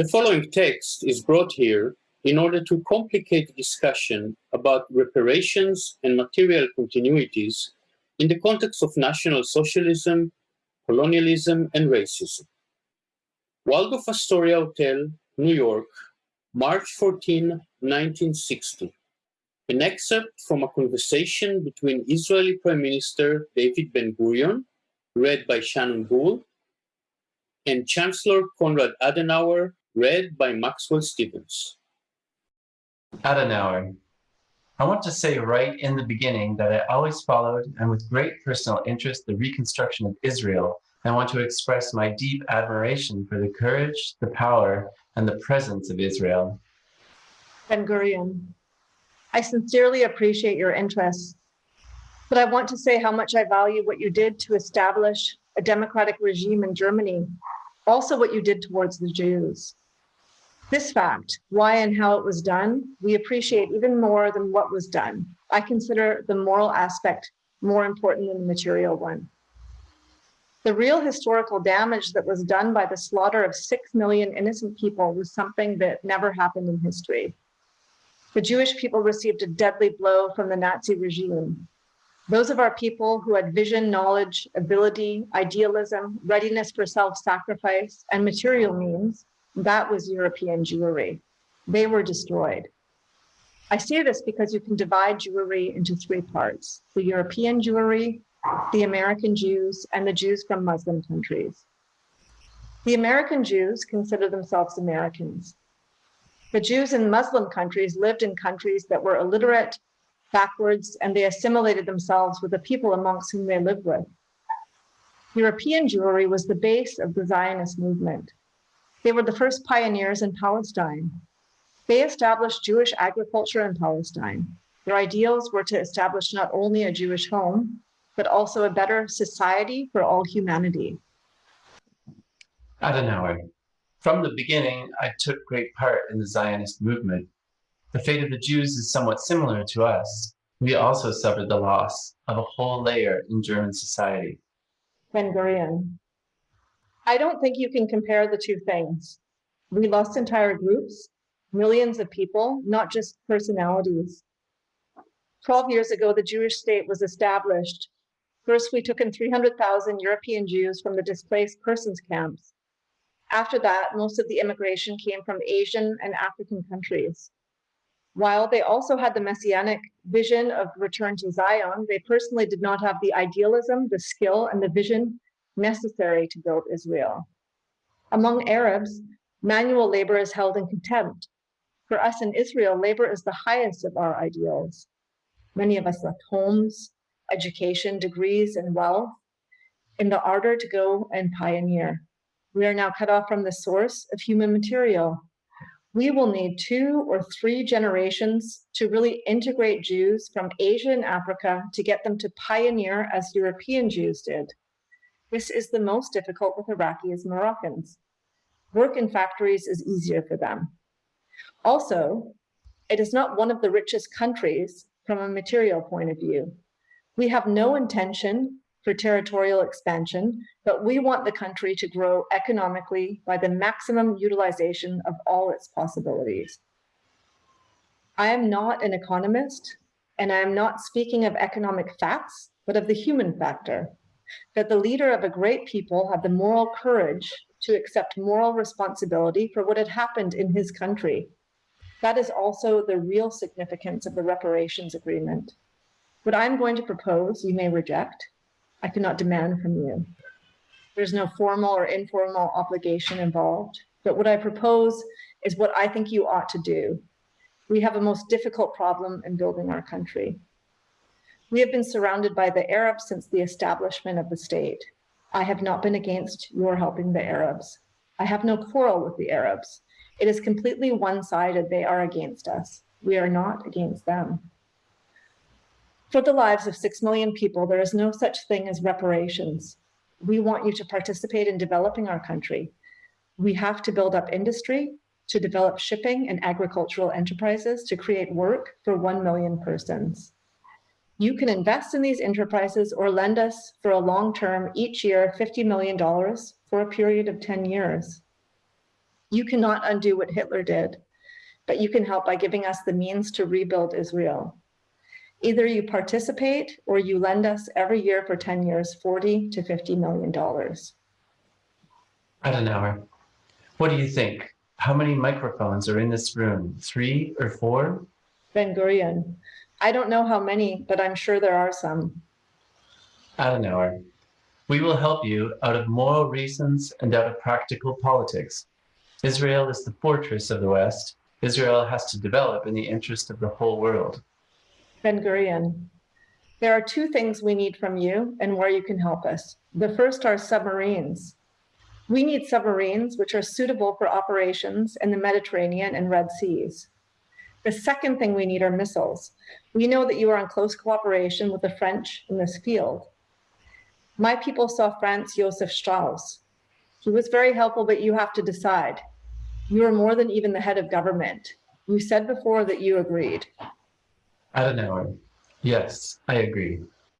The following text is brought here in order to complicate discussion about reparations and material continuities in the context of National Socialism, colonialism, and racism. Waldorf Astoria Hotel, New York, March 14, 1960. An excerpt from a conversation between Israeli Prime Minister David Ben-Gurion, read by Shannon Bull, and Chancellor Konrad Adenauer, read by Maxwell Stevens. Adenauer. I want to say right in the beginning that I always followed and with great personal interest the reconstruction of Israel I want to express my deep admiration for the courage, the power, and the presence of Israel. Ben Gurion, I sincerely appreciate your interest, but I want to say how much I value what you did to establish a democratic regime in Germany, also what you did towards the Jews. This fact, why and how it was done, we appreciate even more than what was done. I consider the moral aspect more important than the material one. The real historical damage that was done by the slaughter of 6 million innocent people was something that never happened in history. The Jewish people received a deadly blow from the Nazi regime. Those of our people who had vision, knowledge, ability, idealism, readiness for self-sacrifice, and material means, that was European Jewry. They were destroyed. I say this because you can divide Jewry into three parts, the European Jewry, the American Jews, and the Jews from Muslim countries. The American Jews consider themselves Americans. The Jews in Muslim countries lived in countries that were illiterate, backwards, and they assimilated themselves with the people amongst whom they lived with. European Jewry was the base of the Zionist movement. They were the first pioneers in Palestine. They established Jewish agriculture in Palestine. Their ideals were to establish not only a Jewish home, but also a better society for all humanity. Adenauer. From the beginning, I took great part in the Zionist movement. The fate of the Jews is somewhat similar to us. We also suffered the loss of a whole layer in German society. Ben Gurion. I don't think you can compare the two things. We lost entire groups, millions of people, not just personalities. 12 years ago, the Jewish state was established First, we took in 300,000 European Jews from the displaced persons camps. After that, most of the immigration came from Asian and African countries. While they also had the messianic vision of return to Zion, they personally did not have the idealism, the skill, and the vision necessary to build Israel. Among Arabs, manual labor is held in contempt. For us in Israel, labor is the highest of our ideals. Many of us left homes, education, degrees, and wealth in the ardor to go and pioneer. We are now cut off from the source of human material. We will need two or three generations to really integrate Jews from Asia and Africa to get them to pioneer as European Jews did. This is the most difficult with Iraqis and Moroccans. Work in factories is easier for them. Also, it is not one of the richest countries from a material point of view. We have no intention for territorial expansion, but we want the country to grow economically by the maximum utilization of all its possibilities. I am not an economist, and I am not speaking of economic facts, but of the human factor, that the leader of a great people had the moral courage to accept moral responsibility for what had happened in his country. That is also the real significance of the reparations agreement. What I'm going to propose, you may reject. I cannot demand from you. There's no formal or informal obligation involved. But what I propose is what I think you ought to do. We have a most difficult problem in building our country. We have been surrounded by the Arabs since the establishment of the state. I have not been against your helping the Arabs. I have no quarrel with the Arabs. It is completely one-sided. They are against us. We are not against them. For the lives of 6 million people, there is no such thing as reparations. We want you to participate in developing our country. We have to build up industry, to develop shipping and agricultural enterprises to create work for 1 million persons. You can invest in these enterprises or lend us for a long term each year $50 million for a period of 10 years. You cannot undo what Hitler did, but you can help by giving us the means to rebuild Israel. Either you participate or you lend us every year for 10 years 40 to 50 million dollars. Adenauer, what do you think? How many microphones are in this room? Three or four? Ben Gurion, I don't know how many, but I'm sure there are some. Adenauer, we will help you out of moral reasons and out of practical politics. Israel is the fortress of the West. Israel has to develop in the interest of the whole world. Ben Gurion, there are two things we need from you and where you can help us. The first are submarines. We need submarines which are suitable for operations in the Mediterranean and Red Seas. The second thing we need are missiles. We know that you are in close cooperation with the French in this field. My people saw Franz Josef Strauss. He was very helpful, but you have to decide. You are more than even the head of government. You said before that you agreed. I don't know. yes, I agree.